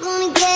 gonna get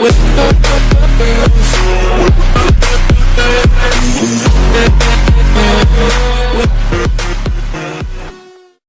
with